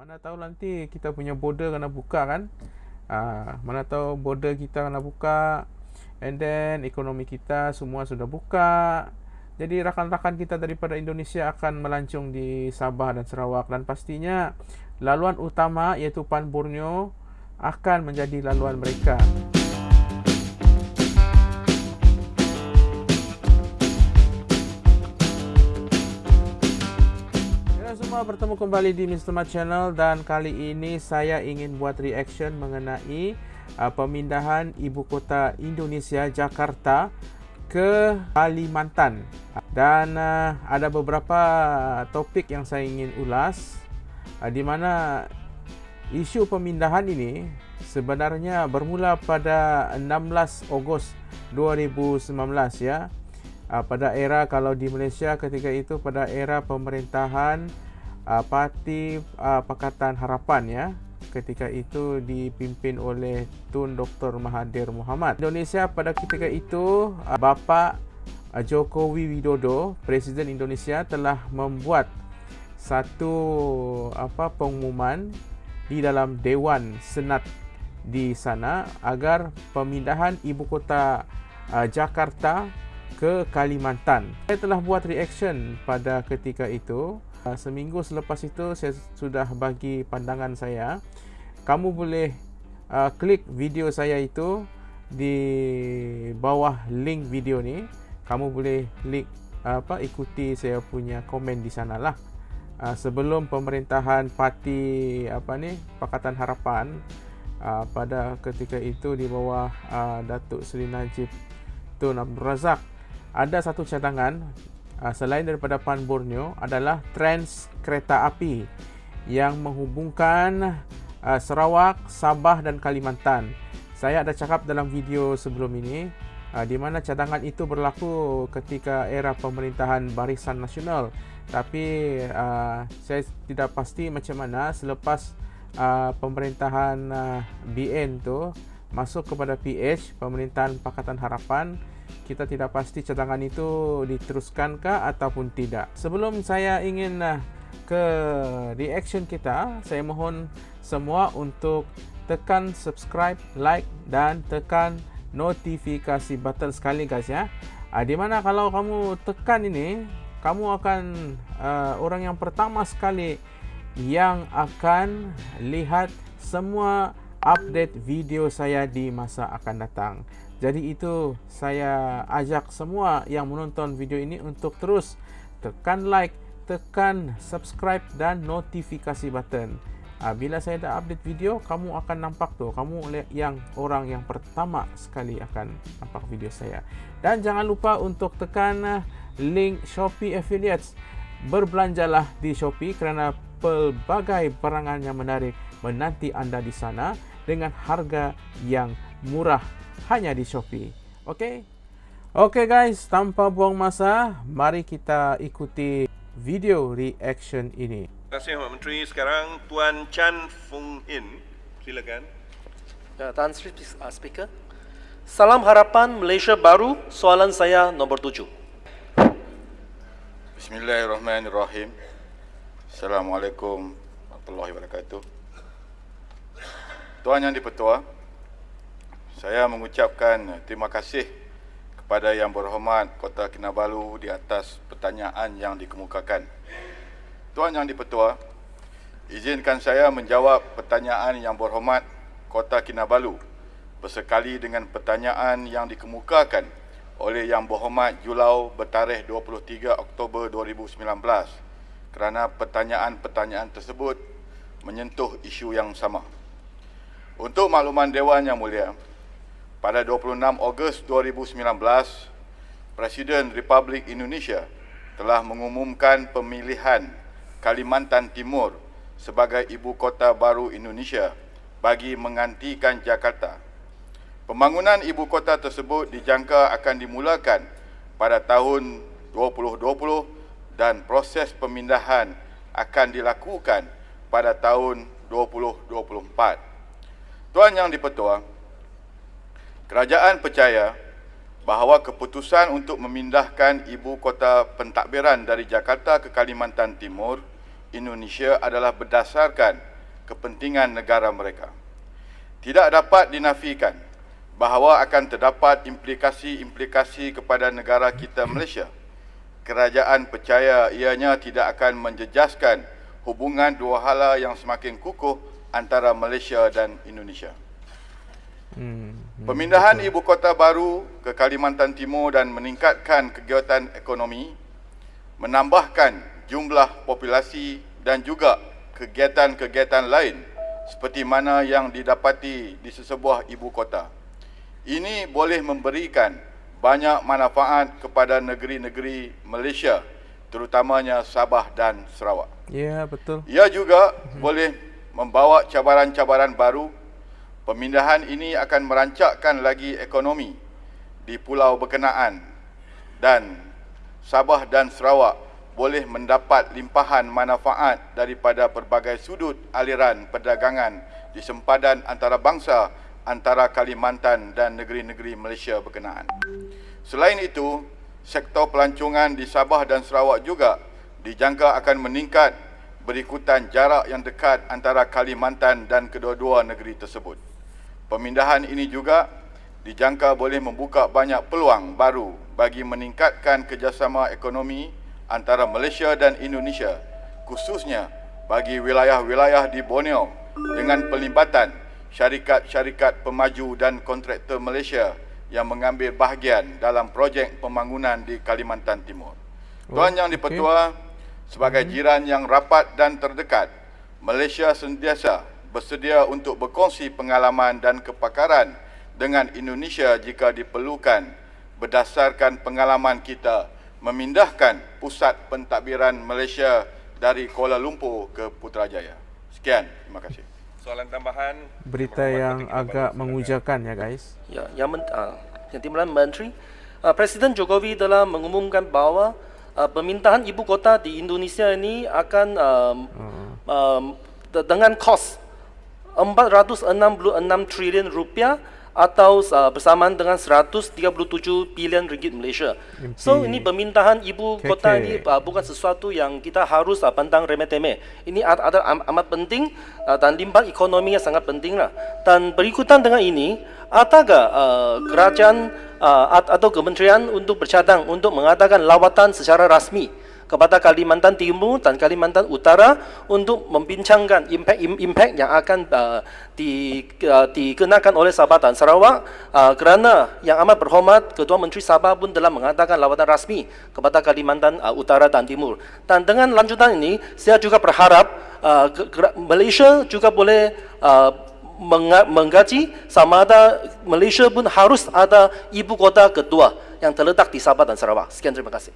mana tahu nanti kita punya border kena buka kan? Uh, mana tahu border kita kena buka and then ekonomi kita semua sudah buka. Jadi rakan-rakan kita daripada Indonesia akan melancung di Sabah dan Sarawak. Dan pastinya laluan utama iaitu Pan Borneo akan menjadi laluan mereka. Bertemu kembali di Mr. Mat Channel dan kali ini saya ingin buat reaction mengenai uh, pemindahan ibu kota Indonesia Jakarta ke Kalimantan dan uh, ada beberapa topik yang saya ingin ulas uh, di mana isu pemindahan ini sebenarnya bermula pada 16 Ogos 2019 ya uh, pada era kalau di Malaysia ketika itu pada era pemerintahan uh, parti uh, Pakatan Harapan ya ketika itu dipimpin oleh Tun Dr Mahathir Mohamad. Indonesia pada ketika itu uh, bapa uh, Jokowi Widodo, Presiden Indonesia telah membuat satu apa pengumuman di dalam Dewan Senat di sana agar pemindahan ibu kota uh, Jakarta ke Kalimantan. Saya telah buat reaction pada ketika itu Ah, seminggu selepas itu saya sudah bagi pandangan saya. Kamu boleh uh, klik video saya itu di bawah link video ni. Kamu boleh klik apa ikuti saya punya komen di sana lah. Uh, sebelum pemerintahan parti apa ni Pakatan Harapan uh, pada ketika itu di bawah uh, Datuk Seri Najib Tun Abdul Razak ada satu cadangan Ah, selain daripada Pan Borneo adalah trans kereta api yang menghubungkan ah, Sarawak, Sabah dan Kalimantan. Saya ada cakap dalam video sebelum ini ah, di mana cadangan itu berlaku ketika era pemerintahan Barisan Nasional. Tapi saya tidak pasti macam mana selepas pemerintahan BN tu masuk kepada PH, pemerintahan Pakatan Harapan kita tidak pasti cadangan itu diteruskan ke ataupun tidak. Sebelum saya ingin uh, ke reaction kita, saya mohon semua untuk tekan subscribe, like dan tekan notifikasi button sekali guys ya. Uh, di mana kalau kamu tekan ini, kamu akan uh, orang yang pertama sekali yang akan lihat semua update video saya di masa akan datang. Jadi itu saya ajak semua yang menonton video ini untuk terus tekan like, tekan subscribe dan notifikasi button. Ah, bila saya dah update video, kamu akan nampak tu. Kamu yang orang yang pertama sekali akan nampak video saya. Dan jangan lupa untuk tekan ah, link Shopee Affiliates. Berbelanjalah di Shopee kerana pelbagai barangan yang menarik menanti anda di sana dengan harga yang murah hanya di Shopee. Okey? Okey guys, tanpa buang masa, mari kita ikuti video reaction ini. Terima kasih Pak Menteri. Sekarang Tuan Chan Fung Hin. Silakan. Ya, Tan Sri uh, Speaker. Salam harapan Malaysia baru. Soalan saya nombor tujuh. Bismillahirrahmanirrahim. Assalamualaikum warahmatullahi wabarakatuh. Tuan Yang Dipertua, saya mengucapkan terima kasih kepada Yang Berhormat Kota Kinabalu di atas pertanyaan yang dikemukakan. Tuan Yang Dipertua, izinkan saya menjawab pertanyaan Yang Berhormat Kota Kinabalu bersekali dengan pertanyaan yang dikemukakan oleh Yang Berhormat Julau bertarikh 23 Oktober 2019 kerana pertanyaan-pertanyaan tersebut menyentuh isu yang sama. Untuk makluman Dewan Yang Mulia, pada 26 Ogos 2019, Presiden Republik Indonesia telah mengumumkan pemilihan Kalimantan Timur sebagai ibu kota baru Indonesia bagi menggantikan Jakarta. Pembangunan ibu kota tersebut dijangka akan dimulakan pada tahun 2020 dan proses pemindahan akan dilakukan pada tahun 2024. Tuan Yang Dipertua, Kerajaan percaya bahawa keputusan untuk memindahkan ibu kota pentadbiran dari Jakarta ke Kalimantan Timur, Indonesia adalah berdasarkan kepentingan negara mereka. Tidak dapat dinafikan bahawa akan terdapat implikasi-implikasi kepada negara kita Malaysia. Kerajaan percaya ianya tidak akan menjejaskan hubungan dua hala yang semakin kukuh antara Malaysia dan Indonesia. Hmm, Pemindahan betul. ibu kota baru ke Kalimantan Timur dan meningkatkan kegiatan ekonomi, menambahkan jumlah populasi dan juga kegiatan-kegiatan lain seperti mana yang didapati di sesebuah ibu kota. Ini boleh memberikan banyak manfaat kepada negeri-negeri Malaysia terutamanya Sabah dan Sarawak. Ya, betul. Ia juga hmm. boleh membawa cabaran-cabaran baru Pemindahan ini akan merancakkan lagi ekonomi di pulau berkenaan dan Sabah dan Sarawak boleh mendapat limpahan manfaat daripada pelbagai sudut aliran perdagangan di sempadan antarabangsa antara Kalimantan dan negeri-negeri Malaysia berkenaan. Selain itu, sektor pelancongan di Sabah dan Sarawak juga dijangka akan meningkat berikutan jarak yang dekat antara Kalimantan dan kedua-dua negeri tersebut. Pemindahan ini juga dijangka boleh membuka banyak peluang baru bagi meningkatkan kerjasama ekonomi antara Malaysia dan Indonesia khususnya bagi wilayah-wilayah di Borneo dengan pelibatan syarikat-syarikat pemaju dan kontraktor Malaysia yang mengambil bahagian dalam projek pembangunan di Kalimantan Timur. Tuan Yang Dipertua, sebagai hmm. jiran yang rapat dan terdekat, Malaysia sentiasa bersedia untuk berkongsi pengalaman dan kepakaran dengan Indonesia jika diperlukan berdasarkan pengalaman kita memindahkan pusat pentadbiran Malaysia dari Kuala Lumpur ke Putrajaya. Sekian, terima kasih. Soalan tambahan berita yang agak mengujakan ya guys. Ya, yang men, uh, yang Timbalan Menteri uh, Presiden Jokowi telah mengumumkan bahawa uh, pemintahan ibu kota di Indonesia ini akan um, uh. um, dengan kos 466 trilion rupiah atau uh, bersamaan dengan 137 bilion ringgit Malaysia. MP. So ini pemintahan ibu kota ini uh, bukan sesuatu yang kita harus uh, pandang remeh-temeh. Ini ada am amat penting uh, dan limbah ekonomi yang sangat penting lah. Dan berikutan dengan ini, adakah uh, kerajaan uh, atau kementerian untuk bercadang untuk mengadakan lawatan secara rasmi kepada Kalimantan Timur dan Kalimantan Utara untuk membincangkan impak-impak yang akan uh, di, uh, dikenakan oleh Sabah dan Sarawak uh, kerana yang amat berhormat Ketua Menteri Sabah pun telah mengatakan lawatan rasmi kepada Kalimantan uh, Utara dan Timur. Dan dengan lanjutan ini, saya juga berharap uh, Malaysia juga boleh uh, menggaji sama ada Malaysia pun harus ada ibu kota kedua yang terletak di Sabah dan Sarawak. Sekian terima kasih.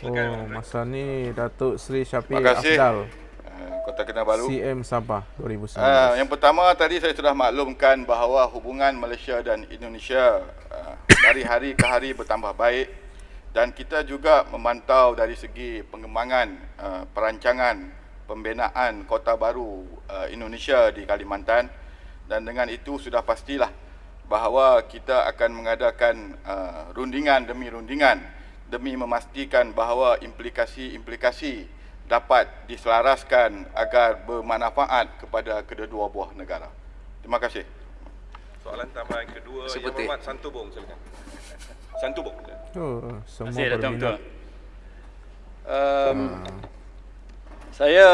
Oh, masa ni Datuk Seri Syafiq Afdal. Eh, Kota Kinabalu. CM Sabah 2019. Uh, ah, yang pertama tadi saya sudah maklumkan bahawa hubungan Malaysia dan Indonesia uh, dari hari ke hari bertambah baik dan kita juga memantau dari segi pengembangan uh, perancangan pembinaan kota baru uh, Indonesia di Kalimantan dan dengan itu sudah pastilah bahawa kita akan mengadakan uh, rundingan demi rundingan demi memastikan bahawa implikasi-implikasi dapat diselaraskan agar bermanfaat kepada kedua-dua buah negara. Terima kasih. Soalan tambahan kedua Seperti. Yang Hormat Santubong silakan. Santubong. Oh, semua Terima kasih Um, hmm. Saya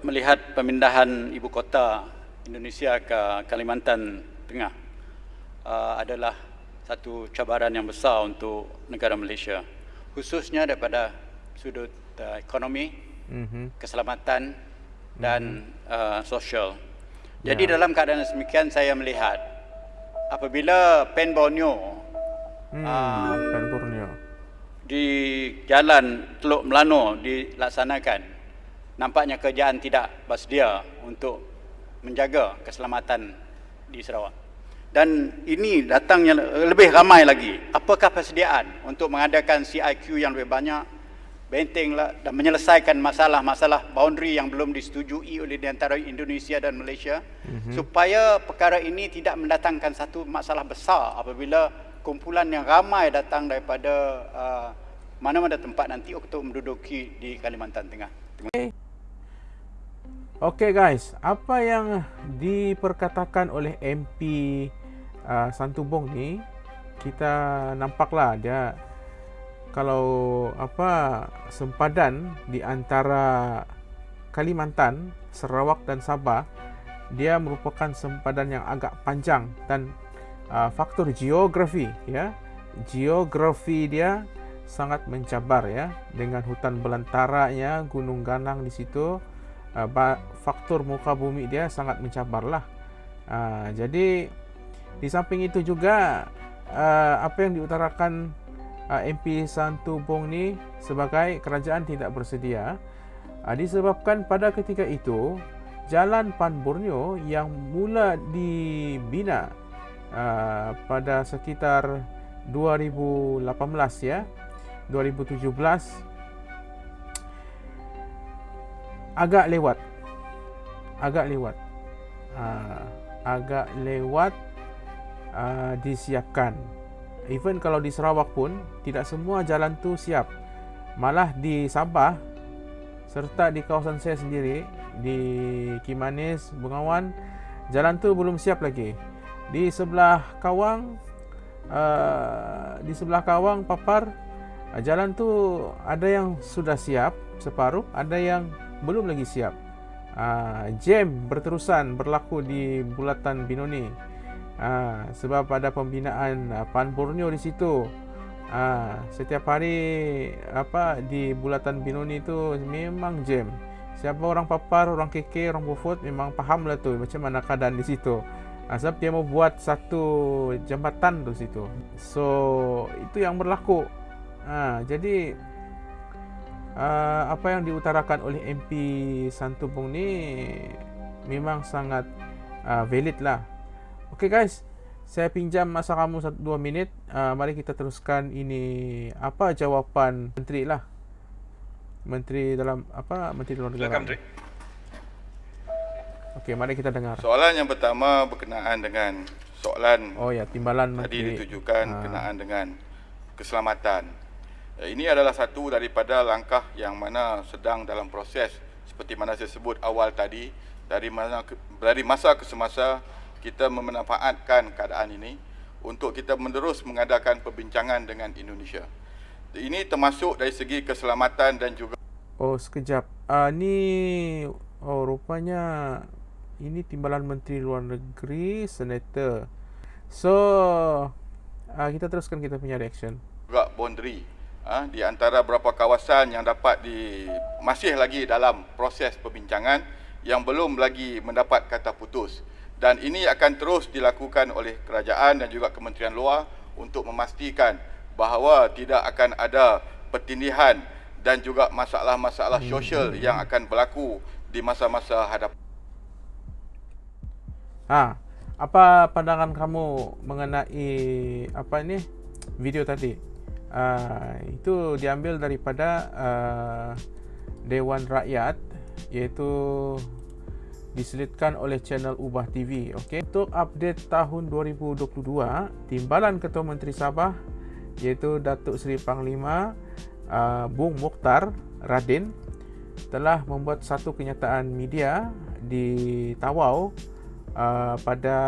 melihat pemindahan ibu kota Indonesia ke Kalimantan Tengah uh, adalah satu cabaran yang besar untuk negara Malaysia khususnya daripada sudut uh, ekonomi, mm-hmm. keselamatan dan mm-hmm. uh, sosial. Jadi yeah. dalam keadaan semikian saya melihat apabila Pen Borneo hmm, uh, Pen Borneo di jalan Teluk Melano dilaksanakan nampaknya kerajaan tidak bersedia untuk menjaga keselamatan di Sarawak dan ini datangnya lebih ramai lagi. Apakah persediaan untuk mengadakan CIQ yang lebih banyak, bentenglah dan menyelesaikan masalah-masalah boundary yang belum disetujui oleh di antara Indonesia dan Malaysia mm-hmm. supaya perkara ini tidak mendatangkan satu masalah besar apabila kumpulan yang ramai datang daripada uh, mana-mana tempat nanti untuk menduduki di Kalimantan Tengah. Kasih. Okey guys, apa yang diperkatakan oleh MP uh, Santubong ni kita nampaklah dia kalau apa sempadan di antara Kalimantan, Sarawak dan Sabah dia merupakan sempadan yang agak panjang dan uh, faktor geografi ya. Geografi dia sangat mencabar ya dengan hutan belantaranya gunung ganang di situ. Uh, faktor muka bumi dia sangat mencabar lah uh, jadi di samping itu juga uh, apa yang diutarakan uh, MP Santubong ni sebagai kerajaan tidak bersedia uh, disebabkan pada ketika itu Jalan Pan Borneo yang mula dibina uh, pada sekitar 2018 ya 2017 agak lewat agak lewat uh, agak lewat uh, disiapkan even kalau di Sarawak pun tidak semua jalan tu siap malah di Sabah serta di kawasan saya sendiri di Kimanis, Bengawan, jalan tu belum siap lagi. Di sebelah Kawang, uh, di sebelah Kawang Papar, uh, jalan tu ada yang sudah siap separuh, ada yang belum lagi siap. Uh, jam berterusan berlaku di bulatan Binoni. Uh, sebab ada pembinaan uh, Pan Borneo di situ. Uh, setiap hari apa di bulatan Binoni itu memang jam. Siapa orang papar, orang keke, orang bufut memang faham lah tu macam mana keadaan di situ. Ha, sebab dia mau buat satu jambatan tu situ. So itu yang berlaku. Ha, jadi uh, apa yang diutarakan oleh MP Santubong ni memang sangat uh, valid lah. Okay guys, saya pinjam masa kamu 2 minit. Uh, mari kita teruskan ini apa jawapan menteri lah menteri dalam apa menteri luar negara. Silakan, Menteri. Okey, mari kita dengar. Soalan yang pertama berkenaan dengan soalan Oh ya, timbalan menteri. Tadi ditujukan ha. berkenaan dengan keselamatan. Eh, ini adalah satu daripada langkah yang mana sedang dalam proses seperti mana saya sebut awal tadi dari mana dari masa ke semasa kita memanfaatkan keadaan ini untuk kita menerus mengadakan perbincangan dengan Indonesia. Ini termasuk dari segi keselamatan dan juga Oh sekejap. Ah uh, ni oh rupanya ini timbalan menteri luar negeri senator. So uh, kita teruskan kita punya reaction. Juga boundary uh, di antara beberapa kawasan yang dapat di masih lagi dalam proses perbincangan yang belum lagi mendapat kata putus dan ini akan terus dilakukan oleh kerajaan dan juga kementerian luar untuk memastikan bahawa tidak akan ada pertindihan dan juga masalah-masalah sosial yang akan berlaku di masa-masa hadapan. Ha, apa pandangan kamu mengenai apa ini video tadi? Uh, itu diambil daripada uh, Dewan Rakyat iaitu diselitkan oleh channel Ubah TV. Okey, untuk update tahun 2022, Timbalan Ketua Menteri Sabah iaitu Datuk Seri Panglima uh, Bung Mukhtar Radin telah membuat satu kenyataan media di Tawau uh, pada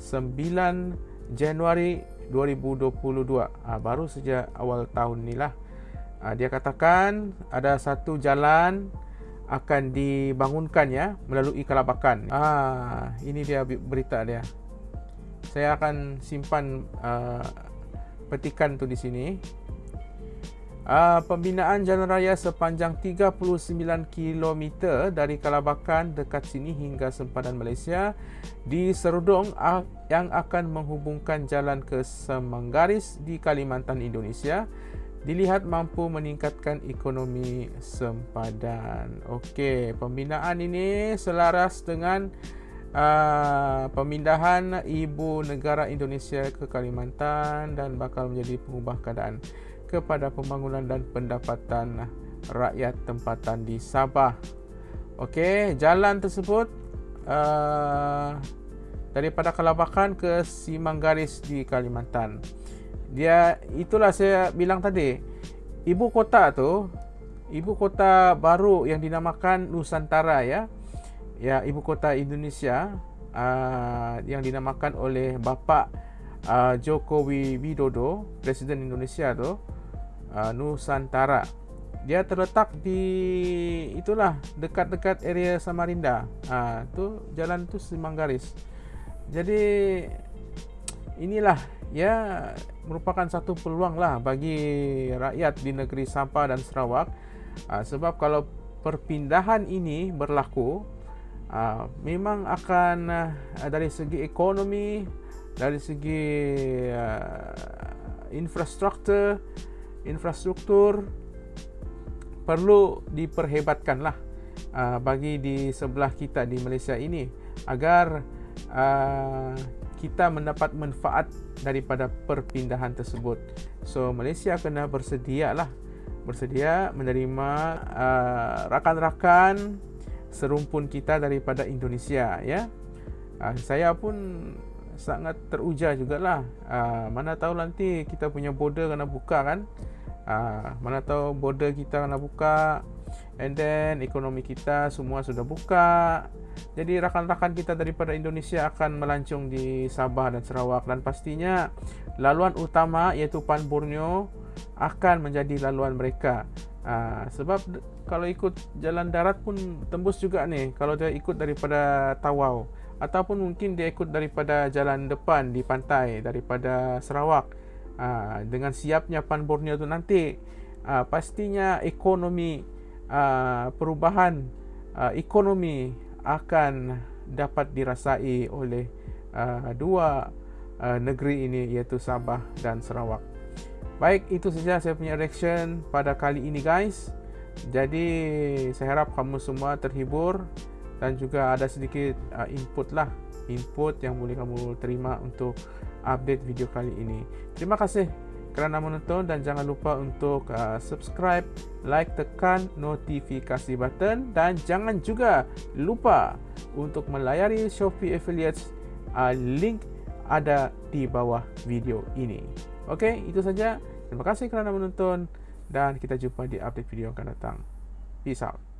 9 Januari 2022 uh, baru saja awal tahun inilah uh, dia katakan ada satu jalan akan dibangunkan ya melalui Kalabakan. Ah ini dia berita dia. Saya akan simpan uh, petikan tu di sini Uh, pembinaan jalan raya sepanjang 39 km dari Kalabakan dekat sini hingga sempadan Malaysia di Serudong yang akan menghubungkan jalan ke Semanggaris di Kalimantan Indonesia dilihat mampu meningkatkan ekonomi sempadan. Okey, pembinaan ini selaras dengan uh, pemindahan ibu negara Indonesia ke Kalimantan dan bakal menjadi pengubah keadaan kepada pembangunan dan pendapatan rakyat tempatan di Sabah. Okey, jalan tersebut uh, daripada Kalabakan ke Simanggaris di Kalimantan. Dia itulah saya bilang tadi. Ibu kota tu, ibu kota baru yang dinamakan Nusantara ya. ya ibu kota Indonesia uh, yang dinamakan oleh bapa uh, Jokowi Widodo, Presiden Indonesia tu, uh, Nusantara. Dia terletak di itulah dekat-dekat area Samarinda. Ah uh, tu jalan tu Simang Garis. Jadi inilah ya merupakan satu peluang lah bagi rakyat di negeri Sabah dan Sarawak. Uh, sebab kalau perpindahan ini berlaku uh, memang akan uh, dari segi ekonomi dari segi infrastruktur infrastruktur perlu diperhebatkan lah bagi di sebelah kita di Malaysia ini agar kita mendapat manfaat daripada perpindahan tersebut. So Malaysia kena bersedia lah bersedia menerima uh, rakan-rakan serumpun kita daripada Indonesia ya. Uh, saya pun sangat teruja jugalah. Uh, mana tahu nanti kita punya border kena buka kan. Uh, mana tahu border kita kena buka and then ekonomi kita semua sudah buka. Jadi rakan-rakan kita daripada Indonesia akan melancung di Sabah dan Sarawak dan pastinya laluan utama iaitu Pan Borneo akan menjadi laluan mereka. Uh, sebab kalau ikut jalan darat pun tembus juga nih kalau dia ikut daripada Tawau ataupun mungkin dia ikut daripada jalan depan di pantai daripada Sarawak uh, dengan siapnya Pan Borneo tu nanti uh, pastinya ekonomi uh, perubahan uh, ekonomi akan dapat dirasai oleh uh, dua uh, negeri ini iaitu Sabah dan Sarawak. Baik, itu saja saya punya reaction pada kali ini guys. Jadi saya harap kamu semua terhibur dan juga ada sedikit uh, input lah, input yang boleh kamu terima untuk update video kali ini. Terima kasih kerana menonton dan jangan lupa untuk uh, subscribe, like, tekan notifikasi button dan jangan juga lupa untuk melayari Shopee Affiliates. Uh, link ada di bawah video ini. Okey, itu saja. Terima kasih kerana menonton dan kita jumpa di update video akan datang. Peace out.